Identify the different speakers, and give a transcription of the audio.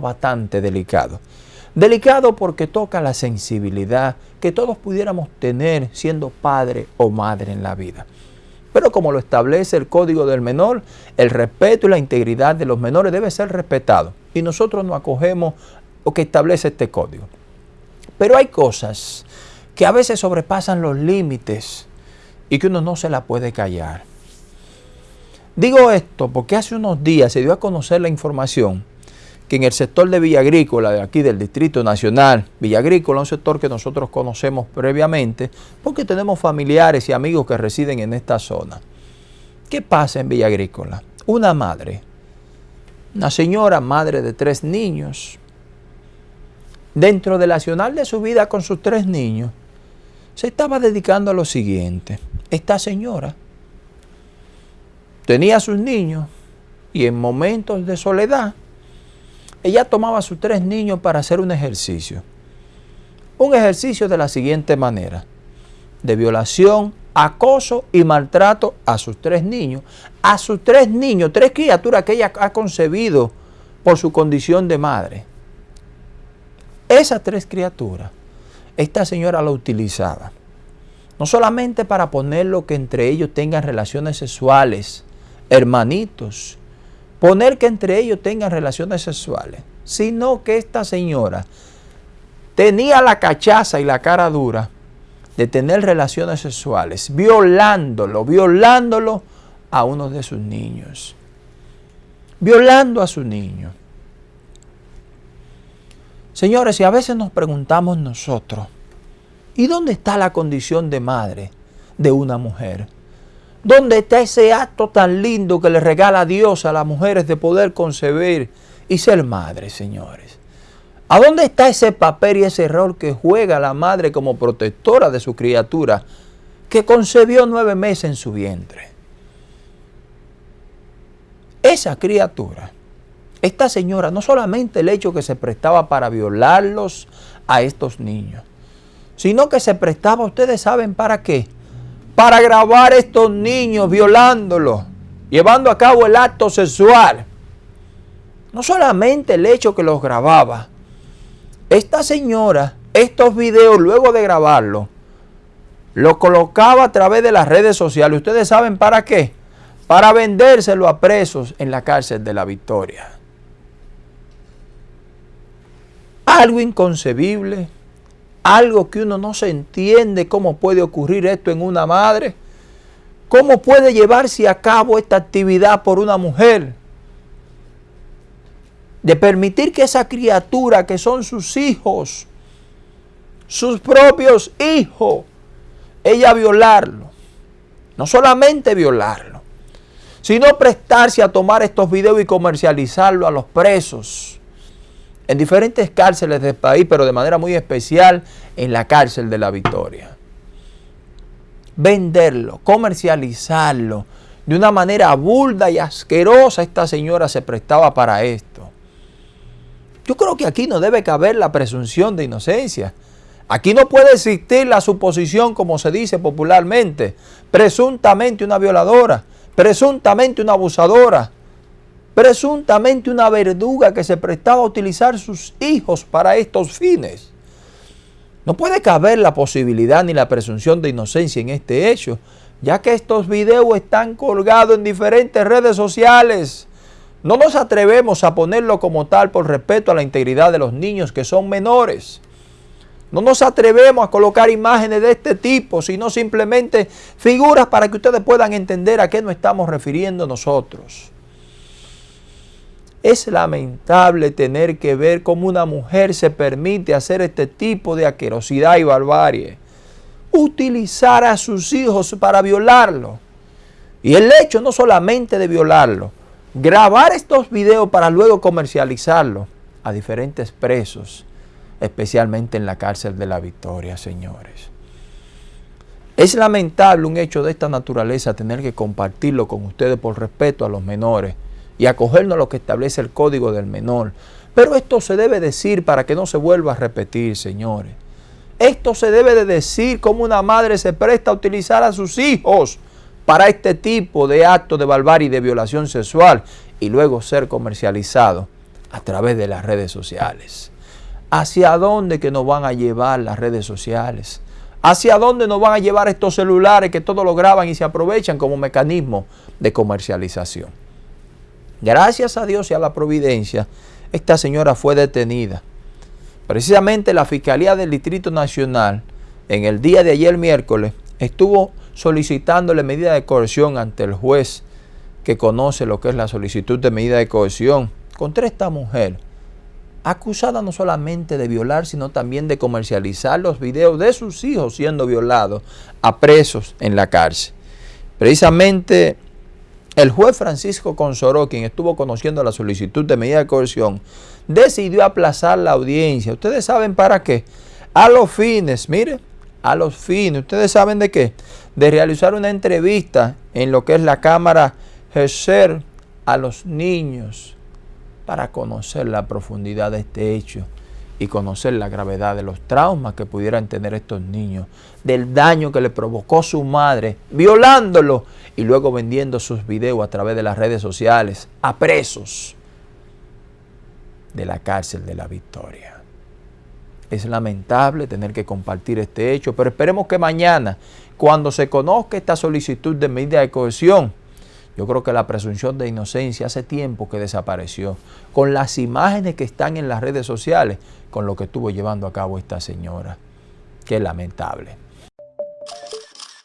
Speaker 1: bastante delicado. Delicado porque toca la sensibilidad que todos pudiéramos tener siendo padre o madre en la vida. Pero como lo establece el Código del Menor, el respeto y la integridad de los menores debe ser respetado. Y nosotros nos acogemos lo que establece este código. Pero hay cosas que a veces sobrepasan los límites y que uno no se la puede callar. Digo esto porque hace unos días se dio a conocer la información que en el sector de Villa Agrícola, de aquí del Distrito Nacional, Villa Agrícola, un sector que nosotros conocemos previamente, porque tenemos familiares y amigos que residen en esta zona. ¿Qué pasa en Villa Agrícola? Una madre, una señora madre de tres niños, dentro del nacional de su vida con sus tres niños, se estaba dedicando a lo siguiente. Esta señora tenía a sus niños y en momentos de soledad ella tomaba a sus tres niños para hacer un ejercicio. Un ejercicio de la siguiente manera, de violación, acoso y maltrato a sus tres niños. A sus tres niños, tres criaturas que ella ha concebido por su condición de madre. Esas tres criaturas, esta señora la utilizaba. No solamente para ponerlo que entre ellos tengan relaciones sexuales, hermanitos, poner que entre ellos tengan relaciones sexuales, sino que esta señora tenía la cachaza y la cara dura de tener relaciones sexuales, violándolo, violándolo a uno de sus niños, violando a su niño. Señores, y a veces nos preguntamos nosotros, ¿y dónde está la condición de madre de una mujer? ¿Dónde está ese acto tan lindo que le regala Dios a las mujeres de poder concebir y ser madre, señores? ¿A dónde está ese papel y ese rol que juega la madre como protectora de su criatura que concebió nueve meses en su vientre? Esa criatura, esta señora, no solamente el hecho que se prestaba para violarlos a estos niños, sino que se prestaba, ustedes saben para qué, para grabar a estos niños violándolos, llevando a cabo el acto sexual. No solamente el hecho que los grababa, esta señora, estos videos, luego de grabarlo, los colocaba a través de las redes sociales. ¿Ustedes saben para qué? Para vendérselo a presos en la cárcel de la Victoria. Algo inconcebible algo que uno no se entiende cómo puede ocurrir esto en una madre. ¿Cómo puede llevarse a cabo esta actividad por una mujer? De permitir que esa criatura que son sus hijos, sus propios hijos, ella violarlo. No solamente violarlo, sino prestarse a tomar estos videos y comercializarlo a los presos en diferentes cárceles del país, pero de manera muy especial en la cárcel de la Victoria. Venderlo, comercializarlo, de una manera burda y asquerosa esta señora se prestaba para esto. Yo creo que aquí no debe caber la presunción de inocencia. Aquí no puede existir la suposición, como se dice popularmente, presuntamente una violadora, presuntamente una abusadora, presuntamente una verduga que se prestaba a utilizar sus hijos para estos fines. No puede caber la posibilidad ni la presunción de inocencia en este hecho, ya que estos videos están colgados en diferentes redes sociales. No nos atrevemos a ponerlo como tal por respeto a la integridad de los niños que son menores. No nos atrevemos a colocar imágenes de este tipo, sino simplemente figuras para que ustedes puedan entender a qué nos estamos refiriendo nosotros. Es lamentable tener que ver cómo una mujer se permite hacer este tipo de aquerosidad y barbarie. Utilizar a sus hijos para violarlo. Y el hecho no solamente de violarlo, grabar estos videos para luego comercializarlo a diferentes presos, especialmente en la cárcel de la Victoria, señores. Es lamentable un hecho de esta naturaleza tener que compartirlo con ustedes por respeto a los menores y acogernos a lo que establece el código del menor. Pero esto se debe decir para que no se vuelva a repetir, señores. Esto se debe de decir como una madre se presta a utilizar a sus hijos para este tipo de actos de barbarie y de violación sexual y luego ser comercializado a través de las redes sociales. ¿Hacia dónde que nos van a llevar las redes sociales? ¿Hacia dónde nos van a llevar estos celulares que todo lo graban y se aprovechan como mecanismo de comercialización? Gracias a Dios y a la providencia, esta señora fue detenida. Precisamente la Fiscalía del Distrito Nacional, en el día de ayer miércoles, estuvo solicitándole medida de coerción ante el juez que conoce lo que es la solicitud de medida de coerción contra esta mujer, acusada no solamente de violar, sino también de comercializar los videos de sus hijos siendo violados a presos en la cárcel. Precisamente el juez Francisco Consoró, quien estuvo conociendo la solicitud de medida de coerción, decidió aplazar la audiencia. ¿Ustedes saben para qué? A los fines, mire, a los fines, ¿ustedes saben de qué? De realizar una entrevista en lo que es la Cámara GESER a los niños para conocer la profundidad de este hecho y conocer la gravedad de los traumas que pudieran tener estos niños, del daño que le provocó su madre, violándolo y luego vendiendo sus videos a través de las redes sociales a presos de la cárcel de la Victoria. Es lamentable tener que compartir este hecho, pero esperemos que mañana, cuando se conozca esta solicitud de medida de cohesión, yo creo que la presunción de inocencia hace tiempo que desapareció. Con las imágenes que están en las redes sociales, con lo que estuvo llevando a cabo esta señora. Qué lamentable.